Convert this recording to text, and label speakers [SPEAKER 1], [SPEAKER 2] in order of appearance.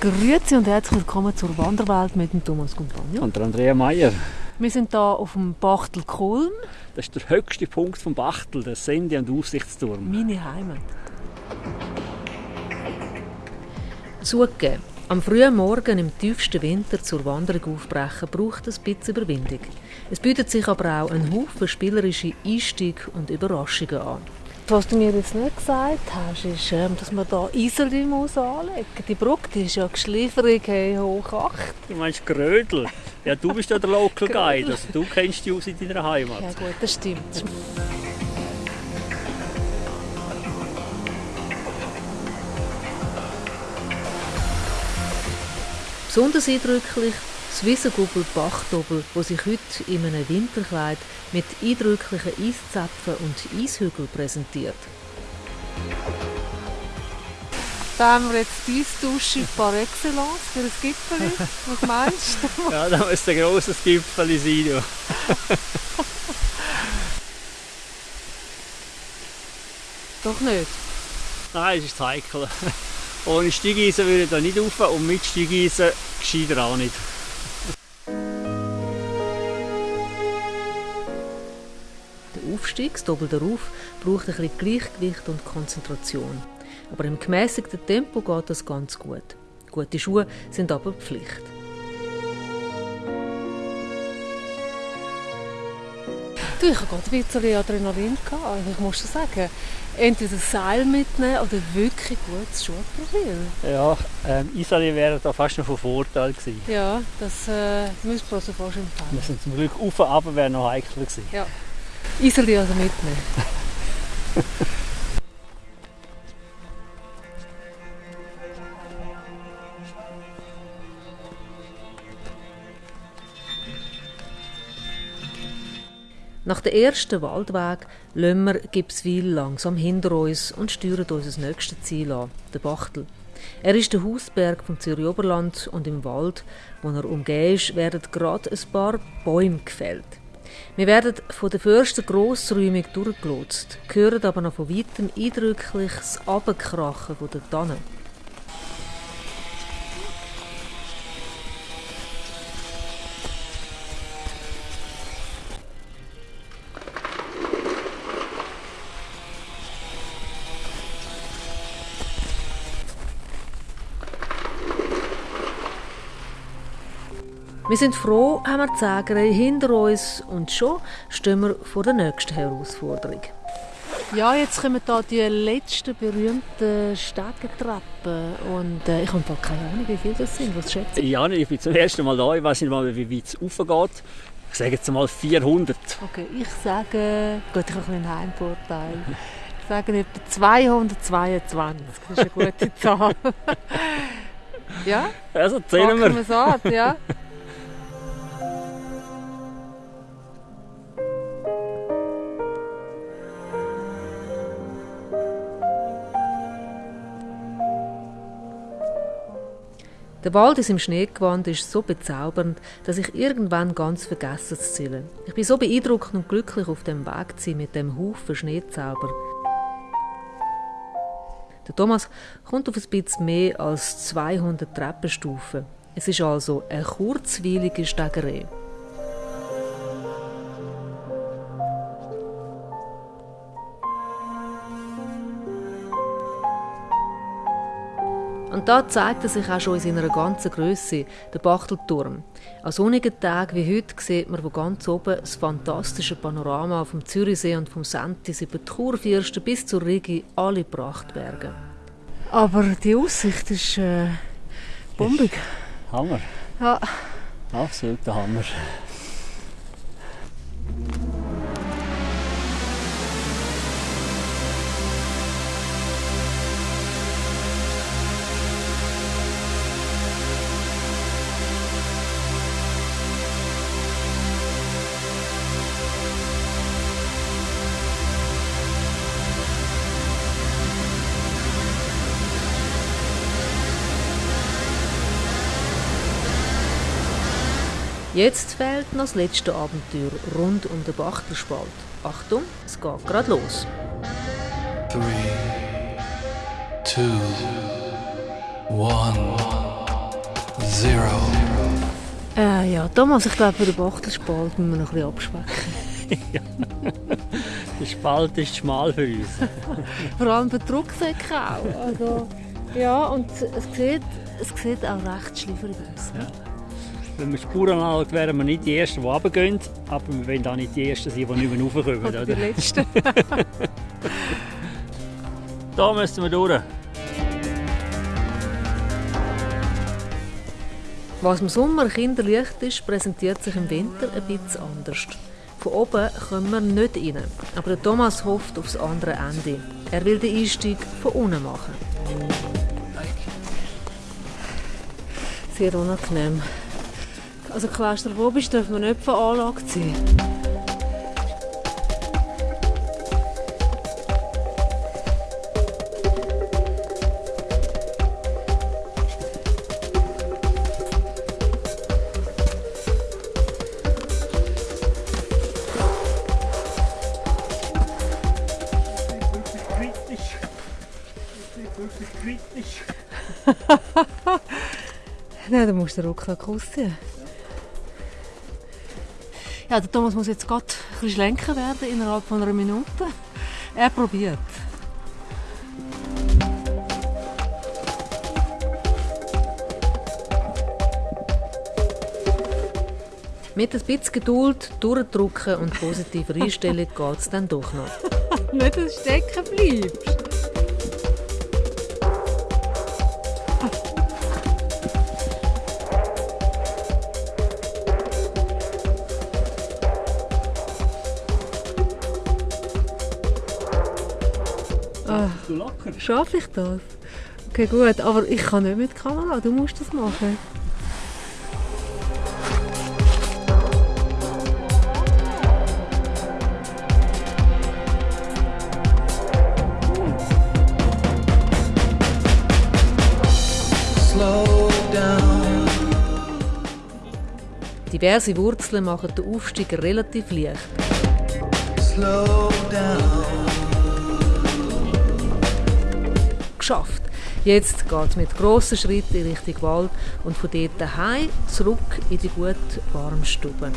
[SPEAKER 1] Grüezi und herzlich willkommen zur Wanderwelt mit dem Thomas Compagno.
[SPEAKER 2] Und der Andrea Meier.
[SPEAKER 1] Wir sind hier auf dem Bachtel Kulm.
[SPEAKER 2] Das ist der höchste Punkt vom Bachtel, der Sende- und Aussichtsturm.
[SPEAKER 1] Meine Heimat.
[SPEAKER 3] Zugegeben, am frühen Morgen im tiefsten Winter zur Wanderung aufbrechen braucht es ein bisschen Überwindung. Es bietet sich aber auch ein Haufen spielerische Einstieg und Überraschungen an.
[SPEAKER 1] Was du mir jetzt nicht gesagt hast, ist, ähm, dass man hier Iseli muss anlegen muss. Die Brücke die ist ja geschliffrig hey, hoch 8.
[SPEAKER 2] Du meinst Grödel? Ja, du bist ja der Local Guide, also du kennst die aus in deiner Heimat.
[SPEAKER 1] Ja gut, das stimmt.
[SPEAKER 3] Besonders eindrücklich das Wiesengubbel Bachtobel, wo sich heute in einem Winterkleid mit eindrücklichen Eiszapfen und Eishügeln präsentiert.
[SPEAKER 1] Da haben wir jetzt die Eisdusche par excellence für ein Gipfel. Was meinst du?
[SPEAKER 2] ja, da muss ein grosses Gipfel sein. Ja.
[SPEAKER 1] Doch nicht.
[SPEAKER 2] Nein, es ist heikel. Ohne Steigeisen würde ich da nicht rauf und mit Steigeisen gescheiter auch nicht.
[SPEAKER 3] Der Aufstieg, das Doppel darauf, braucht ein bisschen Gleichgewicht und Konzentration. Aber im gemäßigten Tempo geht das ganz gut. Gute Schuhe sind aber Pflicht.
[SPEAKER 1] Du, ich hatte gerade ein bisschen Adrenalin. Gehabt. Ich muss schon sagen, entweder ein Seil mitnehmen oder wirklich gutes Schuhprofil.
[SPEAKER 2] Ja, ähm, Isali wäre da fast noch von Vorteil gewesen.
[SPEAKER 1] Ja, das äh, müssen wir also fast empfehlen.
[SPEAKER 2] Wir sind zum Glück auf und ab wäre noch heikel gewesen.
[SPEAKER 1] Ja. Iseli also mitnehmen.
[SPEAKER 3] Nach dem ersten Waldweg lassen wir Gipswil langsam hinter uns und steuern unser nächstes Ziel an, den Bachtel. Er ist der Hausberg vom Zürich Oberland und im Wald, wo er umgeben ist, werden gerade ein paar Bäume gefällt. Wir werden von den Fürsten grossräumig durchgelotst, hören aber noch von weitem eindrücklich das Abkrachen der Tannen. Wir sind froh, haben wir die Sägerei hinter uns und schon stehen wir vor der nächsten Herausforderung.
[SPEAKER 1] Ja, jetzt kommen hier die letzten berühmten Stegentreppen und äh, ich habe keine Ahnung, wie viele das sind. Was schätzt du?
[SPEAKER 2] Ja, ich bin zum ersten Mal da, ich weiß nicht mal, wie weit es raufgeht. Ich sage jetzt mal 400.
[SPEAKER 1] Okay, ich sage, gut, ich habe einen Heimvorteil. Ich sage etwa 222. Das ist eine gute Zahl. ja?
[SPEAKER 2] Also zählen wir.
[SPEAKER 1] wir es an, ja?
[SPEAKER 3] Der Wald ist im Schneegewand ist so bezaubernd, dass ich irgendwann ganz vergesse zu zählen. Ich bin so beeindruckt und glücklich auf dem Weg zu sein mit dem Haufen Schneezauber. Der Thomas kommt auf ein bisschen mehr als 200 Treppenstufen. Es ist also eine kurzweilige Stegerei. Und da zeigt er sich auch schon in seiner ganzen Größe, der Bachtelturm. An sonnigen Tagen wie heute sieht man von ganz oben das fantastische Panorama vom Zürichsee und vom Sentis über die Kurfürsten bis zur Rigi, alle Prachtberge.
[SPEAKER 1] Aber die Aussicht ist äh, bombig.
[SPEAKER 2] Hammer.
[SPEAKER 1] Ja.
[SPEAKER 2] Absoluter Hammer.
[SPEAKER 3] Jetzt fehlt noch das letzte Abenteuer rund um den Bachtelspalt. Achtung, es geht gerade los.
[SPEAKER 4] Three, two, one, zero.
[SPEAKER 3] Äh, ja, Thomas, ich glaube, für den Bachtelspalt müssen wir noch ein bisschen abspecken.
[SPEAKER 2] Der Spalt ist schmal für uns.
[SPEAKER 3] Vor allem für die Rucksäcke auch. Also, ja, und es sieht, es sieht auch recht schlieferig aus.
[SPEAKER 2] Ja. Wenn wir Spuren anschauen, wären wir nicht die Ersten, die runtergehen, aber wir wollen auch nicht die Ersten sein, die nicht mehr raufkommen.
[SPEAKER 3] Oder die
[SPEAKER 2] Oder?
[SPEAKER 3] Letzten.
[SPEAKER 2] Da müssen wir durch.
[SPEAKER 3] Was im Sommer kinderleicht ist, präsentiert sich im Winter ein bisschen anders. Von oben kommen wir nicht rein, aber Thomas hofft aufs andere Ende. Er will den Einstieg von unten machen. Sehr unangenehm. Also klaustrophobisch dürfen wir nicht.
[SPEAKER 2] Wirklich kritisch.
[SPEAKER 3] Nein, dann musst du den Rucksack ausziehen. Ja, der Thomas muss jetzt gerade ein bisschen schlenker werden innerhalb von einer Minute. Er probiert. Mit ein bisschen Geduld, durchdrücken und positiver Einstellung geht es dann doch noch.
[SPEAKER 1] Nicht, dass du stecken bleibst.
[SPEAKER 2] Du locker.
[SPEAKER 3] Schaffe ich das? Okay, gut, aber ich kann nicht mit Kamera, du musst das machen. Diverse Wurzeln machen den Aufstieg relativ leicht.
[SPEAKER 4] Slow down.
[SPEAKER 3] Geschafft! Jetzt geht es mit grossen Schritten in Richtung Wald und von dort heim zurück in die gute warme Stube.